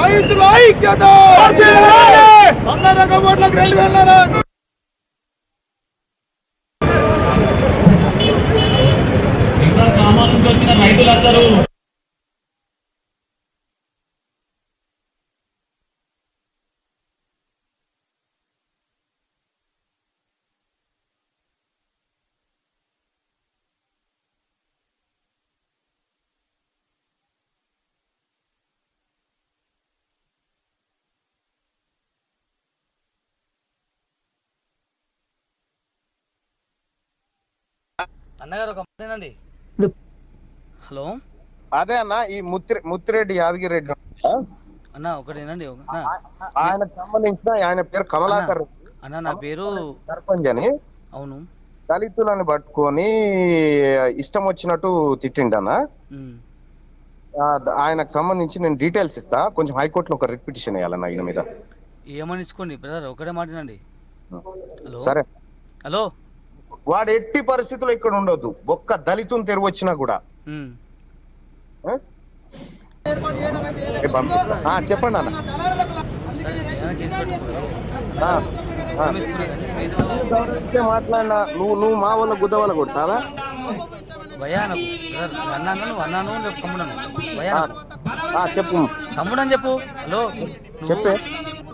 రైతుల ఐక్యత రెండు వేల అన్నగారు ఒక మాటేనండి హలో. అదే అన్న ఈ ముత్తి ముత్తిరెడ్డి యాదగిరెడ్డి ఆ? అన్న ఒకటేనండి ఆయనకు సంబంధించిన ఆయన పేరు కమలాకర్. అన్న నా పేరు సర్పంచ్ అని అవును. దళితులను పట్టుకొని ఇష్టం వచ్చినట్టు తిట్టిండన్న ఆయనకు సంబంధించి నేను డీటెయిల్స్ ఇస్తా. కొంచెం హైకోర్టులో ఒక రిట్ పిటిషన్ వేయాలన్న ఈయన మీద. ఏమని ఇచ్చుకోండి బ్రదర్? ఒకటే మాటేనండి హలో. సరే. హలో. వాడు ఎట్టి పరిస్థితుల్లో ఇక్కడ ఉండొద్దు. ఒక్క దళితుని తెరువు వచ్చినా కూడా. పంపిస్తా. చెప్పండి అన్న. మాట్లాడినా నువ్వు నువ్వు మా వాళ్ళ గుద్ద వాళ్ళ కొడతావా రేపు తమ్ముడను. చెప్పు. చెప్పు. హలో. చెప్పే.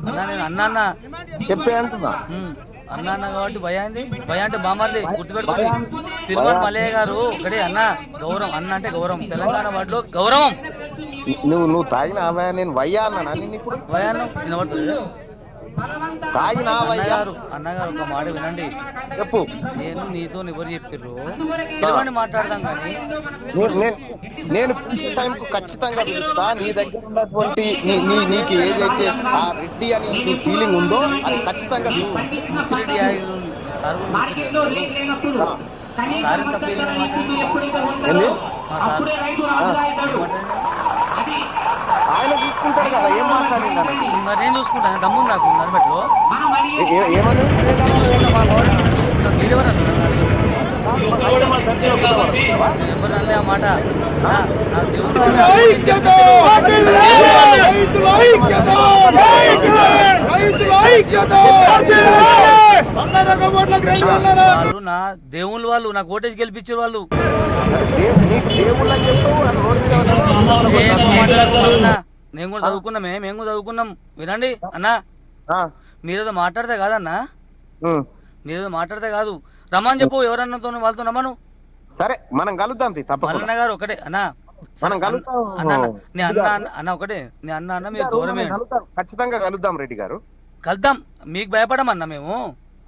అన్నా నేను అన్నా అన్నా. చెప్పే అంటున్నా. అన్నా అన్నా కాబట్టి భయ ఏంది? భయ అంటే బామర్ది గుర్తుపెట్టుకోండి. తిరుమల మల్లయ్య గారు ఒకటే అన్న గౌరవం అన్న అంటే గౌరవం. తెలంగాణ వాటిలో గౌరవం. నువ్వు నువ్వు తాగిన నేను వయ్యా అన్నా ఇప్పుడు? వినబడుతుంది? వయ్యా అన్నగారు అన్నగారు ఒక మాట వినండి. చెప్పు. నేను నీతో ఎవరు చెప్పిర్రు. పిలవండి మాట్లాడదాం కానీ నేను- పిలిచే టైంకు ఖచ్చితంగా పిలుస్తా. నీ దగ్గర ఉన్నటువంటి నీ నీకు ఏదైతే ఆ రెడ్డి అని నీ ఫీలింగ్ ఉందో అది ఖచ్చితంగా. ముత్తిరెడ్డి సార్ సార్ ఆయన చూసుకుంటాడు కదా ఏం మాట్లాడింది. మరి నేను చూసుకుంటాను దమ్ముంది నాకు నర్మెట్లో ఏ- ఏ- ఏమని నేను చూసుకుంటా మా వాడు నేను చూసుకుంటాను మీరెవరు? ఎవరు అనలే ఆ మాట దేవుడు ఐక్యత రైతుల ఐక్యత రైతుల ఐక్యత వంద రకం ఓట్లకు రెండు వేల వాళ్ళు నా దేవుళ్ళు వాళ్ళు నాకు ఓటేజ్ గెలిపించే వాళ్ళు. దేవుళ్ళ? నేను కూడా చదువుకున్నామే మేము కూడా చదువుకున్నాం. వినండి అన్నా. మీరేదో మాట్లాడితే కాదన్నా. మీరేదో మాట్లాడితే కాదు. రమ్మని చెప్పు ఎవరన్నతో వాళ్ళతో రమ్మను. సరే మనం కలుద్దాం తప్పకుండా. గారు ఒకటే అన్నా. మనం కలుద్దాం. అన్న అన్న, నీ అన్న అన్న అన్న ఒకటే. నీ అన్న అన్న మీరు. ఖచ్చితంగా కలుద్దాం రెడ్డి గారు. కలుద్దాం. మీకు భయపడమన్నా మేము?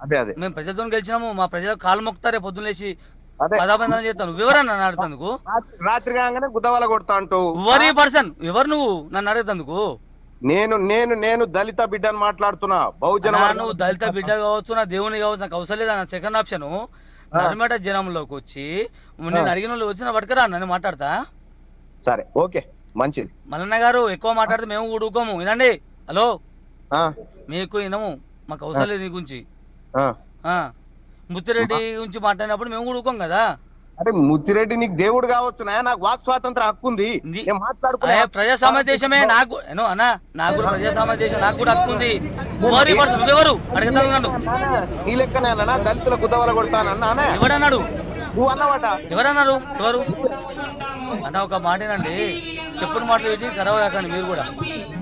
అదే అదే. మేము ప్రజలతో గెలిచినాము మా ప్రజలకు కాలు లేచి అదే. పదాబంధనం చేస్తాను వివరన్నా నన్ను అడుగుతందుకు. రాత్రి- కాగానే గుద్దవల కొడతా అంటూ. ఎవరి పర్సన్ ఎవరు నువ్వు? నన్ను అడుగుతందుకు. నేను నేను నేను దళిత బిడ్డని మాట్లాడుతున్నా బహుజన నువ్వు దళిత బిడ్డ కావచ్చు నా దేవుని కావచ్చు నాకు అవసరం లేదు సెకండ్ ఆప్షన్ నర్మేట జనంలోకి వచ్చి నేను అడిగిన వాళ్ళు వచ్చిన పట్టుకురా నన్ను మాట్లాడతా. సరే ఓకే మంచిది. మల్లన్న గారు ఎక్కువ మాట్లాడితే మేము కూడా ఊరుకోము. వినండి. హలో? మీకు వినము. మాకు అవసరం లేదు నీ గురించి. ముత్తిరెడ్డి గురించి మాట్లాడినప్పుడు మేము కూడా ఊరుకోం కదా? అరే ముత్తిరెడ్డి నీకు దేవుడు కావచ్చు నాకు వాక్ స్వాతంత్ర హక్కు ఉంది. మాట్లాడుకునే ప్రజాస్వామ్య దేశమే నాకు అన్నా నాకు కూడా ప్రజాస్వామ్య దేశం నాకు కూడా హక్కు ఉంది? నువ్వెవరు? అడుగుతాను నీ లెక్కనే అన్నా దళితుల గుద్దవల కొడతాను అన్నానే ఎవరన్నాడు నువ్వు అన్నవాట ఎవరన్నారు? ఎవరు? అన్న ఒక మాటేనండి. చెప్పుడు మాటలు పెట్టి ఖరాబ్ కాకండి మీరు కూడా.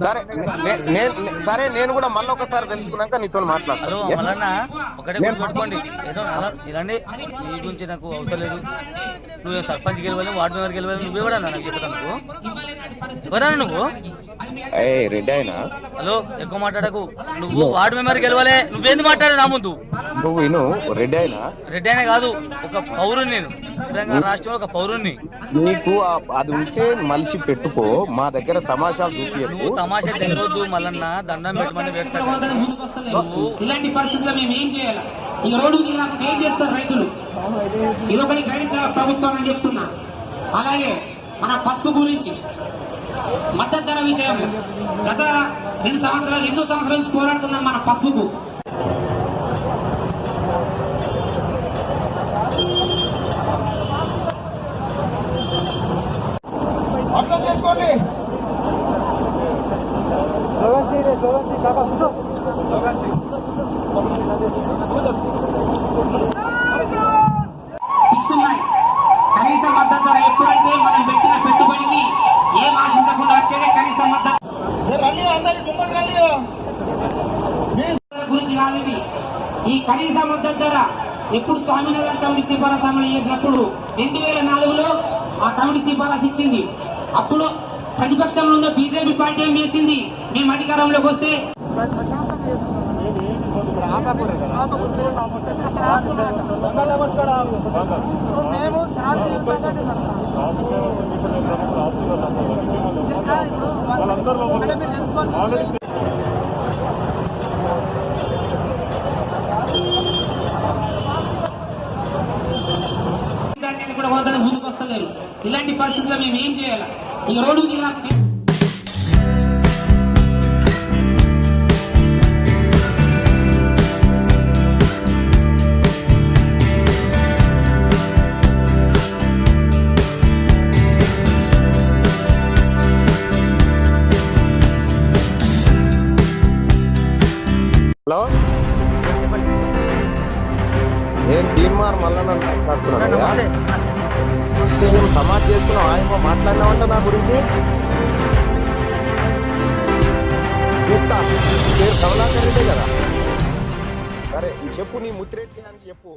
సరే నే- నే- నే- సరే నేను కూడా మళ్ళీ ఒకసారి తెలుసుకున్నాక నీతో మాట్లాడతాను ఒకటే గుర్తుపెట్టుకోండి ఏదో ఇలాండి నీ గురించి నాకు అవసరం లేదు. నువ్వు సర్పంచ్ గెలవాలి వార్డు మెంబర్ గెలవాలి నువ్వెవడన్నా నాకు చెప్తాను నువ్వు. ఎవరన్నా నువ్వు? రెడ్డి ఆయన? హలో ఎక్కువ మాట్లాడకు. నువ్వు వార్డు మెంబర్ గెలవాలి నువ్వేంది మాట్లాడే నా ముందు? నువ్వు రెడ్డి ఆయన? రెడ్డి అయినా కాదు ఒక పౌరుని నేను. తెలంగాణ రాష్ట్రంలో ఒక పౌరుణ్ణి. నీకు అది ఉంటే మలిసి పెట్టుకో. మా దగ్గర తమాషాలు చూపించకు నువ్వు తమాషా తెగొద్దు మల్లన్న. దండం పెట్టమని పెడతా నువ్వు ఇలాంటి పరిస్థితుల్లో మేము ఏం చేయాలి? ఇక రోడ్డు దిగినప్పుడు ఏం చేస్తారు రైతులు. ఇదొకటి గ్రహించాలి ప్రభుత్వం అని చెప్తున్నా. అలాగే మన పసుపు గురించి మద్దతు ధర విషయం గత రెండు సంవత్సరాలు ఎన్నో సంవత్సరాల నుంచి పోరాడుతున్నాం మన పసుపుకు అర్థం చేసుకోండి ఫిక్స్ ఉన్నాయి కనీస మద్దతు ధర ఎప్పుడంటే మనం పెట్టిన పెట్టుబడికి ఏం ఆశించకుండా వచ్చేదే కనీస మద్దతు రండి అందరి ముందు రండి ధర గురించి కాదు ఇది ఈ కనీస మద్దతు ధర ఎప్పుడు స్వామినగర్ కమిటీ సిఫారసు అమలు చేసినప్పుడు రెండు వేల నాలుగులో ఆ కమిటీ సిఫారసు ఇచ్చింది అప్పుడు ప్రతిపక్షంలో ఉన్న బీజేపీ పార్టీ ఏం చేసింది మేము అధికారంలోకి వస్తే మేము కూడా పోతాను ముందుకు వస్తలేరు ఇలాంటి పరిస్థితుల్లో మేము ఏం చేయాలి? ఇక రోడ్డుకు దిగినప్పుడు హలో? నేను తీర్మార్ మళ్ళా నన్ను మాట్లాడుతున్నాను నమస్తే నేను సమాజ్ చేస్తున్నావు. ఆయమో మాట్లాడినావంట నా గురించి? చూస్తా. పేరు కమలాకర్ రెడ్డే కదా. సరే చెప్పు నీ ముత్తిరెడ్డి అని చెప్పు.